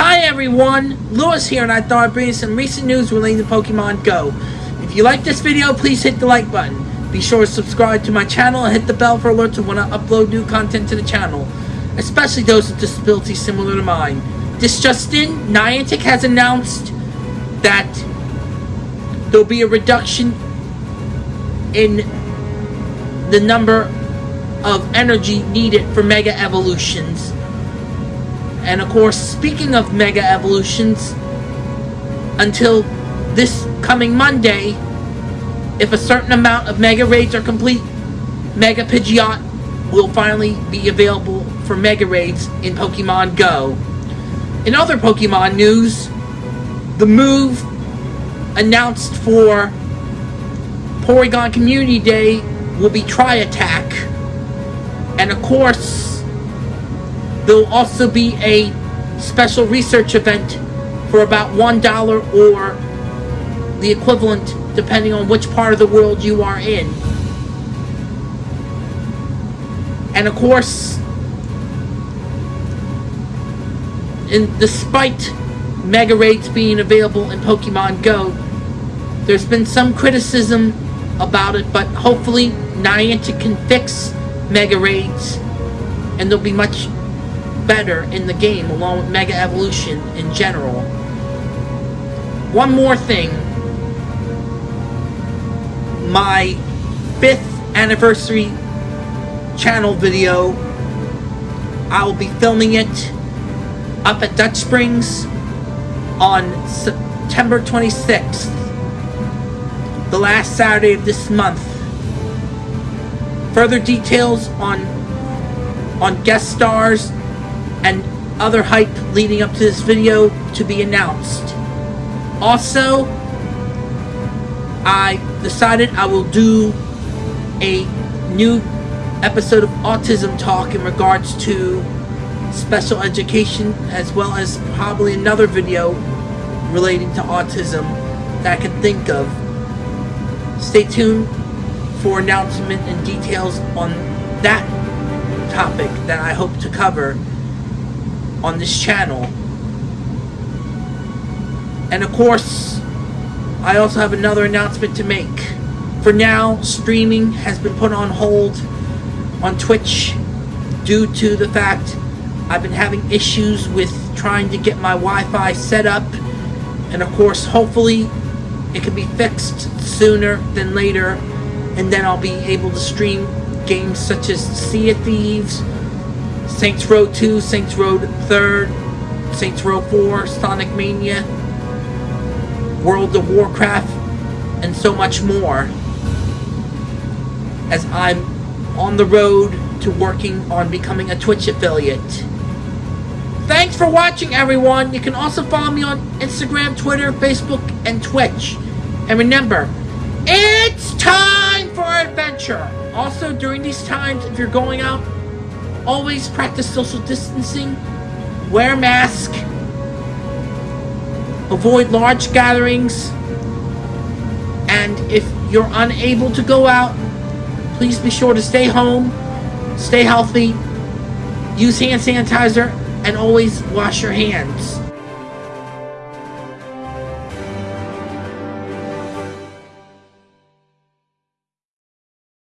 Hi everyone, Lewis here and I thought I'd bring you some recent news relating to Pokemon Go. If you like this video, please hit the like button. Be sure to subscribe to my channel and hit the bell for alerts when I upload new content to the channel, especially those with disabilities similar to mine. This just in, Niantic has announced that there'll be a reduction in the number of energy needed for Mega Evolutions. And of course, speaking of Mega Evolutions, until this coming Monday, if a certain amount of Mega Raids are complete, Mega Pidgeot will finally be available for Mega Raids in Pokemon Go. In other Pokemon news, the move announced for Porygon Community Day will be Tri Attack. And of course, there'll also be a special research event for about $1 or the equivalent depending on which part of the world you are in. And of course, in, despite Mega Raids being available in Pokemon Go, there's been some criticism about it, but hopefully Niantic can fix Mega Raids and they'll be much better in the game along with Mega Evolution in general. One more thing. My 5th anniversary channel video, I will be filming it up at Dutch Springs on September 26th the last Saturday of this month. Further details on on guest stars and other hype leading up to this video to be announced. Also, I decided I will do a new episode of Autism Talk in regards to special education as well as probably another video relating to autism that I can think of. Stay tuned for announcement and details on that topic that I hope to cover on this channel. And of course, I also have another announcement to make. For now, streaming has been put on hold on Twitch due to the fact I've been having issues with trying to get my Wi-Fi set up. And of course, hopefully it can be fixed sooner than later, and then I'll be able to stream games such as Sea of Thieves, Saints Row 2, Saints Row 3rd, Saints Row 4, Sonic Mania, World of Warcraft, and so much more. As I'm on the road to working on becoming a Twitch affiliate. Thanks for watching, everyone. You can also follow me on Instagram, Twitter, Facebook, and Twitch. And remember, it's time for adventure. Also, during these times, if you're going out, always practice social distancing, wear a mask, avoid large gatherings, and if you're unable to go out, please be sure to stay home, stay healthy, use hand sanitizer, and always wash your hands.